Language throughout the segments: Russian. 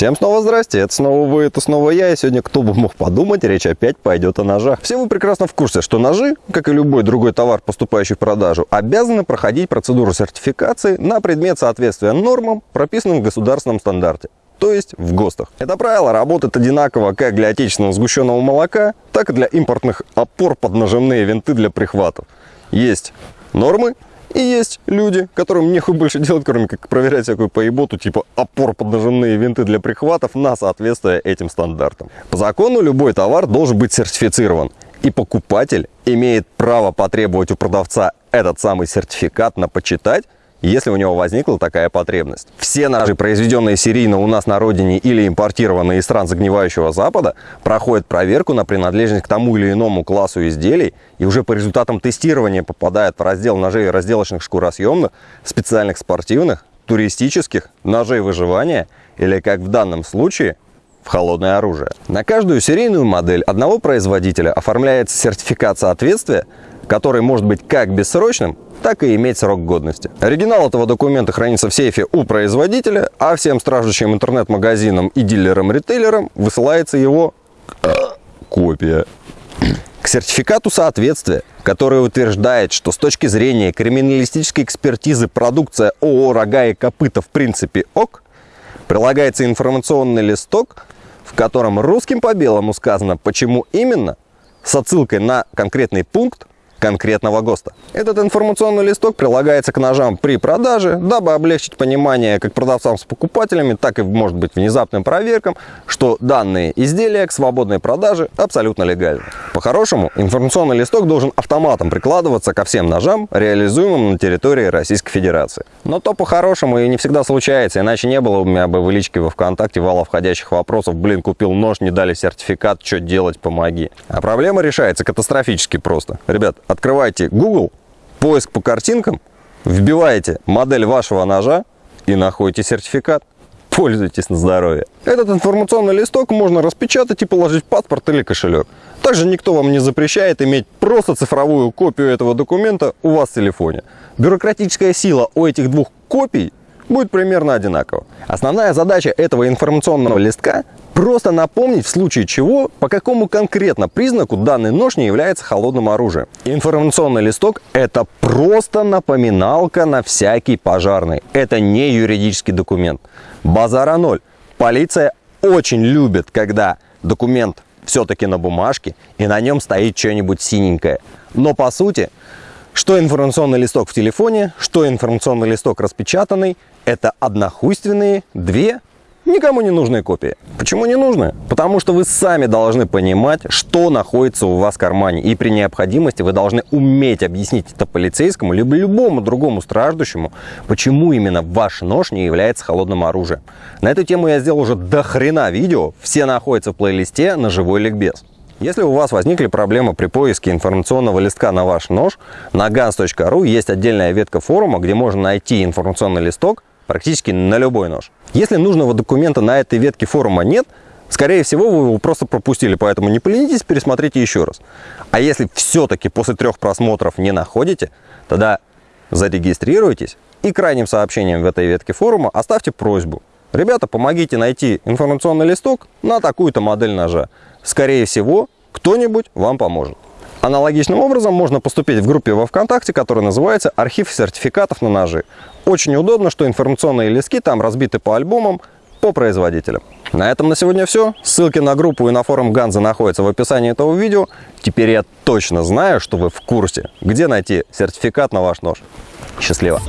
Всем снова здрасте, это снова вы, это снова я, и сегодня, кто бы мог подумать, речь опять пойдет о ножах. Все вы прекрасно в курсе, что ножи, как и любой другой товар, поступающий в продажу, обязаны проходить процедуру сертификации на предмет соответствия нормам, прописанным в государственном стандарте то есть в ГОСТах. Это правило работает одинаково как для отечественного сгущенного молока, так и для импортных опор под нажимные винты для прихватов. Есть нормы, и есть люди, которым нехуй больше делать, кроме как проверять всякую поеботу, типа опор под нажимные винты для прихватов на соответствие этим стандартам. По закону любой товар должен быть сертифицирован. И покупатель имеет право потребовать у продавца этот самый сертификат на почитать если у него возникла такая потребность. Все ножи, произведенные серийно у нас на родине или импортированные из стран загнивающего Запада, проходят проверку на принадлежность к тому или иному классу изделий и уже по результатам тестирования попадают в раздел ножей разделочных шкуросъемных, специальных спортивных, туристических, ножей выживания или, как в данном случае, в холодное оружие. На каждую серийную модель одного производителя оформляется сертификат соответствия, который может быть как бессрочным, так и иметь срок годности. Оригинал этого документа хранится в сейфе у производителя, а всем страждущим интернет-магазинам и дилерам-ритейлерам высылается его э, копия. К сертификату соответствия, который утверждает, что с точки зрения криминалистической экспертизы продукция ООО «Рога и копыта» в принципе ок, прилагается информационный листок, в котором русским по белому сказано, почему именно, с отсылкой на конкретный пункт, конкретного ГОСТа. Этот информационный листок прилагается к ножам при продаже, дабы облегчить понимание как продавцам с покупателями, так и, может быть, внезапным проверкам, что данные изделия к свободной продаже абсолютно легальны. По-хорошему, информационный листок должен автоматом прикладываться ко всем ножам, реализуемым на территории Российской Федерации. Но то по-хорошему и не всегда случается, иначе не было у меня бы в личке во ВКонтакте вала входящих вопросов, блин, купил нож, не дали сертификат, что делать, помоги. А проблема решается катастрофически просто. Ребят, открывайте Google, поиск по картинкам, вбиваете модель вашего ножа и находите сертификат. Пользуйтесь на здоровье. Этот информационный листок можно распечатать и положить в паспорт или кошелек. Также никто вам не запрещает иметь просто цифровую копию этого документа у вас в телефоне. Бюрократическая сила у этих двух копий будет примерно одинаково. Основная задача этого информационного листка просто напомнить в случае чего, по какому конкретно признаку данный нож не является холодным оружием. Информационный листок – это просто напоминалка на всякий пожарный. Это не юридический документ. Базара ноль. Полиция очень любит, когда документ все-таки на бумажке и на нем стоит что-нибудь синенькое. Но по сути, что информационный листок в телефоне, что информационный листок распечатанный – это однохуйственные две никому не нужные копии. Почему не нужны? Потому что вы сами должны понимать, что находится у вас в кармане. И при необходимости вы должны уметь объяснить это полицейскому, либо любому другому страждущему, почему именно ваш нож не является холодным оружием. На эту тему я сделал уже до хрена видео. Все находятся в плейлисте на живой ликбез. Если у вас возникли проблемы при поиске информационного листка на ваш нож, на gans.ru есть отдельная ветка форума, где можно найти информационный листок, практически на любой нож. Если нужного документа на этой ветке форума нет, скорее всего, вы его просто пропустили, поэтому не поленитесь, пересмотрите еще раз. А если все-таки после трех просмотров не находите, тогда зарегистрируйтесь и крайним сообщением в этой ветке форума оставьте просьбу. Ребята, помогите найти информационный листок на такую-то модель ножа. Скорее всего, кто-нибудь вам поможет. Аналогичным образом можно поступить в группе во ВКонтакте, которая называется «Архив сертификатов на ножи». Очень удобно, что информационные листки там разбиты по альбомам, по производителям. На этом на сегодня все. Ссылки на группу и на форум Ганза находятся в описании этого видео. Теперь я точно знаю, что вы в курсе, где найти сертификат на ваш нож. Счастливо!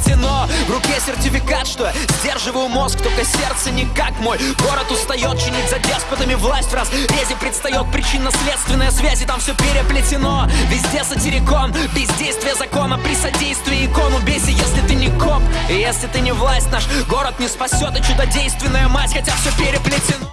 Переплетено В руке сертификат, что сдерживаю мозг Только сердце не как мой. Город устает чинить за деспотами власть В разрезе предстает причинно-следственная связь И там все переплетено. Везде сатирикон Бездействие закона При содействии икону Бейся, если ты не коп И если ты не власть Наш город не спасет И чудодейственная мать Хотя все переплетено